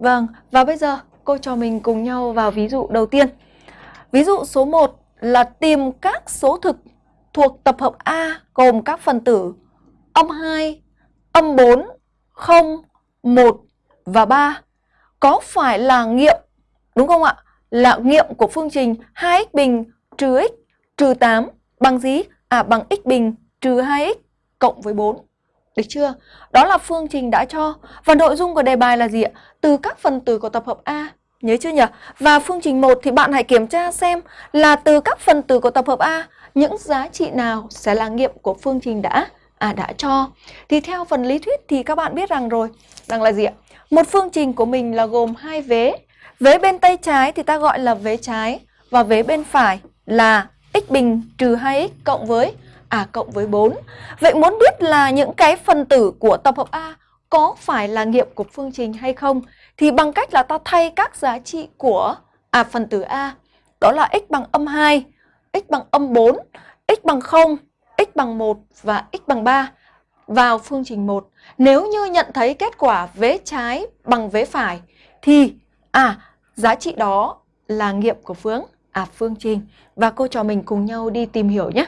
Vâng, và bây giờ cô cho mình cùng nhau vào ví dụ đầu tiên. Ví dụ số 1 là tìm các số thực thuộc tập hợp A gồm các phần tử âm 2, âm 4, 0, 1 và 3 có phải là nghiệm, đúng không ạ? Là nghiệm của phương trình 2x bình trừ x trừ 8 bằng gì? À bằng x bình trừ 2x cộng với 4. Được chưa? Đó là phương trình đã cho. Và nội dung của đề bài là gì ạ? Từ các phần tử của tập hợp A. Nhớ chưa nhỉ? Và phương trình 1 thì bạn hãy kiểm tra xem là từ các phần tử của tập hợp A những giá trị nào sẽ là nghiệm của phương trình đã à đã cho. Thì theo phần lý thuyết thì các bạn biết rằng rồi, rằng là gì ạ? Một phương trình của mình là gồm hai vế. Vế bên tay trái thì ta gọi là vế trái và vế bên phải là x bình trừ 2x cộng với à cộng với 4. Vậy muốn biết là những cái phần tử của tập hợp A có phải là nghiệm của phương trình hay không thì bằng cách là ta thay các giá trị của à phần tử A đó là x bằng âm 2, x bằng âm 4, x bằng 0, x bằng 1 và x bằng 3 vào phương trình 1. Nếu như nhận thấy kết quả vế trái bằng vế phải thì à giá trị đó là nghiệm của phương à phương trình và cô trò mình cùng nhau đi tìm hiểu nhé.